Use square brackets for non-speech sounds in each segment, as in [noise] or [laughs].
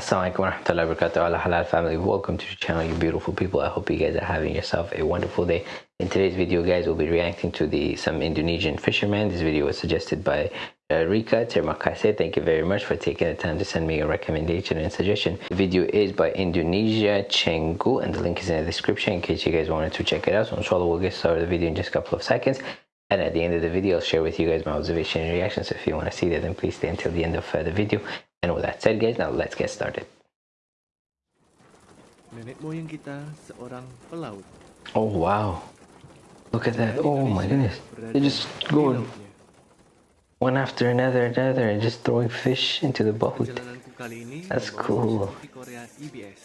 Assalamualaikum warahmatullahi wabarakatuh. Allah halal family. Welcome to the channel you beautiful people. I hope you guys are having yourself a wonderful day. In today's video guys we'll be reacting to the some Indonesian fishermen. This video was suggested by uh, Rika. Termakase thank you very much for taking the time to send me a recommendation and suggestion. The video is by Indonesia Cenggu and the link is in the description in case you guys wanted to check it out. So inshallah we'll get started the video in just a couple of seconds. And at the end of the video, I'll share with you guys my observation and reactions. If you want to see that, then please stay until the end of uh, the video. And with that said, guys, now let's get started. Nenek moyang kita seorang pelaut. Oh, wow. Look at that. Oh, my goodness. They're just going one after another, another, and just throwing fish into the boat. Perjalananku kali ini That's cool. seperti Korea EBS.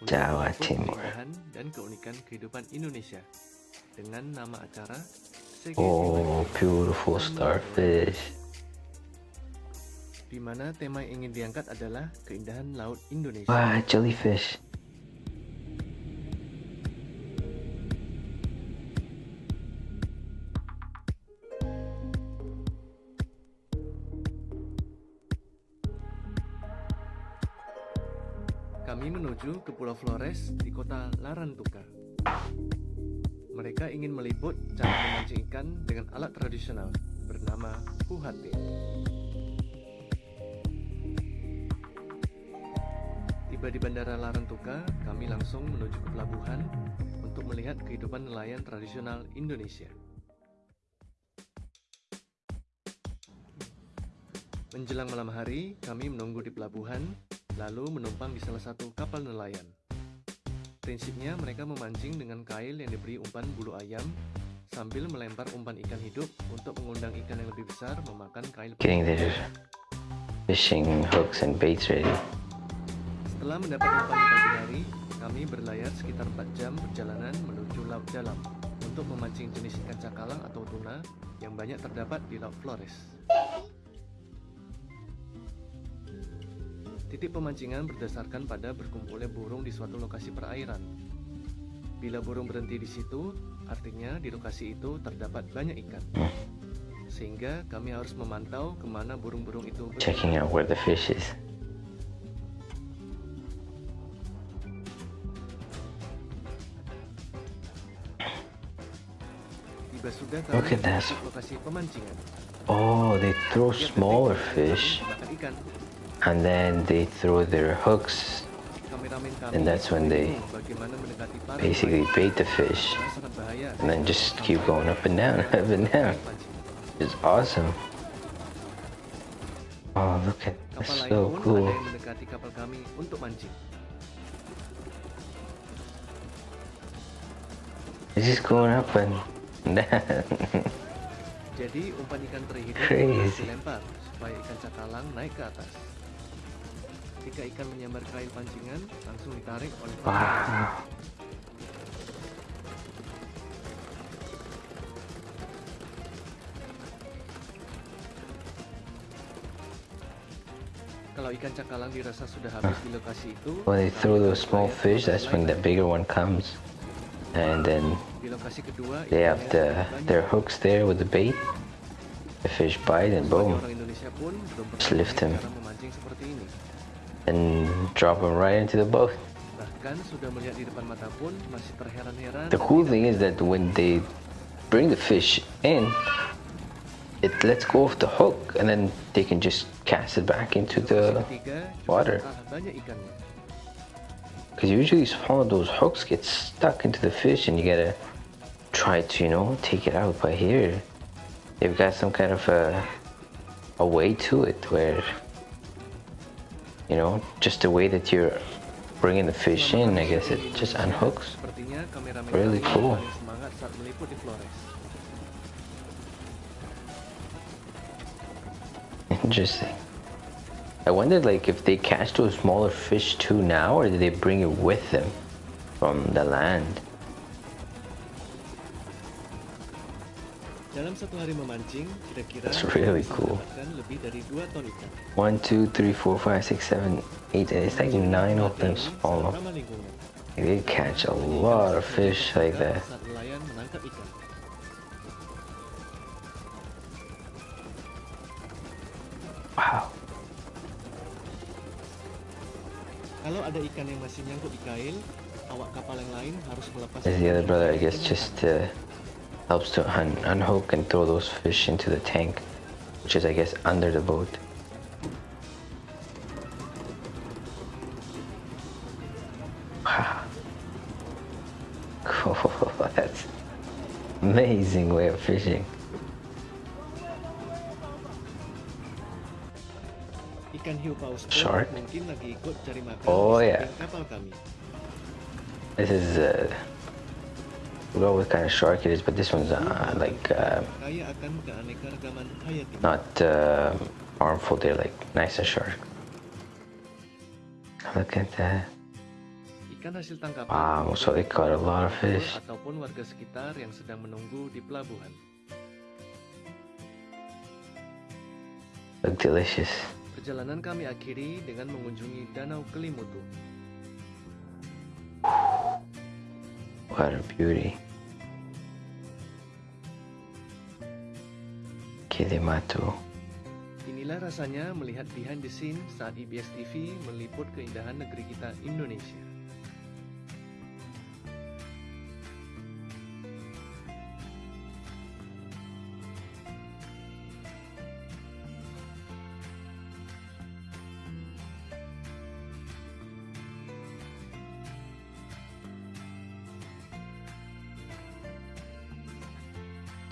untuk Jawa Timur. keindahan dan keunikan kehidupan Indonesia dengan nama acara Sege Oh, beautiful starfish. Di mana tema yang ingin diangkat adalah keindahan laut Indonesia. Wow, jellyfish. Kami menuju ke Pulau Flores di kota Larantuka. Mereka ingin meliput cara memancing ikan dengan alat tradisional bernama huhate. Tiba di Bandara Larantuka, kami langsung menuju ke pelabuhan untuk melihat kehidupan nelayan tradisional Indonesia. Menjelang malam hari, kami menunggu di pelabuhan, lalu menumpang di salah satu kapal nelayan. Prinsipnya mereka memancing dengan kail yang diberi umpan bulu ayam sambil melempar umpan ikan hidup untuk mengundang ikan yang lebih besar memakan kail. Getting their fishing hooks and baits ready. Setelah mendapat umpan di pagi hari, kami berlayar sekitar 4 jam perjalanan menuju laut dalam untuk memancing jenis ikan cakalang atau tuna yang banyak terdapat di Laut Flores. Titik pemancingan berdasarkan pada berkumpulnya burung di suatu lokasi perairan. Bila burung berhenti di situ, artinya di lokasi itu terdapat banyak ikan. Sehingga kami harus memantau ke mana burung-burung itu. Checking out where the fish is. Look at pemancingan. Oh, they throw smaller fish and then they throw their hooks And that's when they basically bait the fish and then just keep going up and down, [laughs] up and down. It's awesome. Oh, look at that's so cool. It's just going up and. Jadi umpan ikan teri harus dilempar supaya ikan cakalang naik ke atas. Ketika ikan menyambar kail pancingan, langsung ditarik oleh pemancing. wow. Kalau ikan cakalang dirasa sudah habis di lokasi itu, When they throw those small fish, that's when the bigger one comes. And then they have the their hooks there with the bait. The fish bite and boom, Just lift him. and drop them right into the boat. The cool thing is that when they bring the fish in, it lets go of the hook and then they can just cast it back into the water. Because usually some of those hooks get stuck into the fish and you gotta try to, you know, take it out. But here, they've got some kind of a, a way to it where, you know, just the way that you're bringing the fish in, I guess it just unhooks. Really cool. [laughs] Interesting. I wondered, like, if they catch those smaller fish too now, or did they bring it with them from the land? Dalam satu hari memancing, kira-kira That's really cool. lebih dari 2 ton ikan. One, two, three, four, five, six, seven, eight. It's like nine of them small. They catch a lot of fish like that. Saat nelayan menangkap ikan. Wow. Kalau ada ikan yang masih nyangkut di kail, awak kapal yang lain harus melepas. As the other brother, I guess, just uh, helps to un unhook and throw those fish into the tank, which is, I guess, under the boat. Wow. Cool. [laughs] That's amazing way of fishing. Ikan hiu paus Shark? mungkin lagi ikut cari makan Oh, yeah. samping kapal kami. This is uh, Forgot what kind of shark it is, but this one's uh, like uh, not uh, harmful. They're like nicer shark. Look at that. Ikan hasil tangkapan Wow, so they caught a lot of fish. ataupun warga sekitar yang sedang menunggu di pelabuhan. Look delicious. Perjalanan kami akhiri dengan mengunjungi Danau Kelimutu. A beauty. Inilah rasanya melihat behind the scene saat IBS TV meliput keindahan negeri kita Indonesia.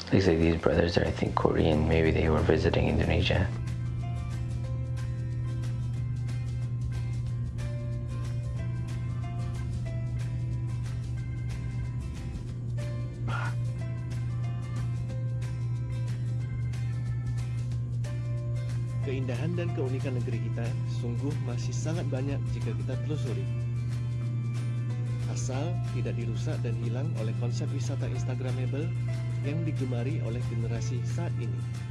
Looks like these brothers are, I think, Korean. Maybe they were visiting Indonesia. Keindahan dan keunikan negeri kita sungguh masih sangat banyak jika kita telusuri. Asal tidak dirusak dan hilang oleh konsep wisata Instagramable yang digemari oleh generasi saat ini.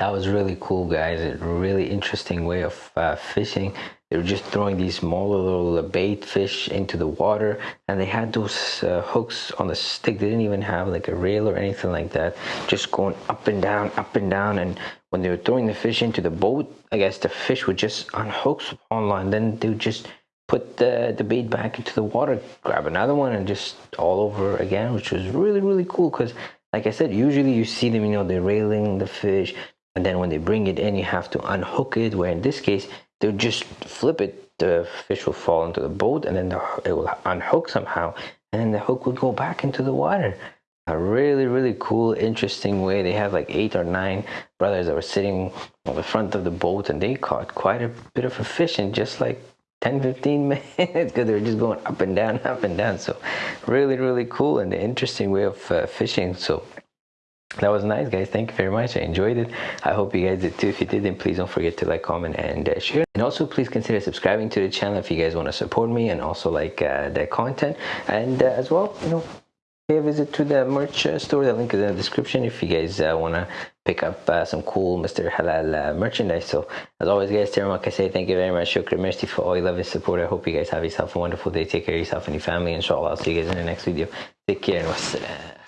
That was really cool, guys. A really interesting way of uh, fishing. They were just throwing these small little bait fish into the water, and they had those uh, hooks on the stick. They didn't even have like a rail or anything like that. Just going up and down, up and down. And when they were throwing the fish into the boat, I guess the fish would just unhook on line. Then they would just put the, the bait back into the water, grab another one, and just all over again, which was really, really cool. Because, like I said, usually you see them, you know, they're railing the fish, and then when they bring it in, you have to unhook it. Where in this case, they'll just flip it, the fish will fall into the boat, and then the, it will unhook somehow, and then the hook will go back into the water. A really, really cool, interesting way. They have like eight or nine brothers that were sitting on the front of the boat, and they caught quite a bit of a fish in just like 10 15 [laughs] minutes because they were just going up and down up and down so really really cool and an interesting way of uh, fishing so that was nice guys. Thank you very much. I enjoyed it. I hope you guys did too. If you did then please don't forget to like comment and uh, share. And also please consider subscribing to the channel if you guys want to support me and also like uh, the content. And uh, as well you know pay a visit to the merch uh, store. The link is in the description if you guys uh, want to pick up uh, some cool mr halal merchandise. So as always guys terima kasih thank you very much. Shukran merci for all your love and support. I hope you guys have yourself a wonderful day. Take care of yourself and your family. Inshallah i'll see you guys in the next video. Take care and wassalam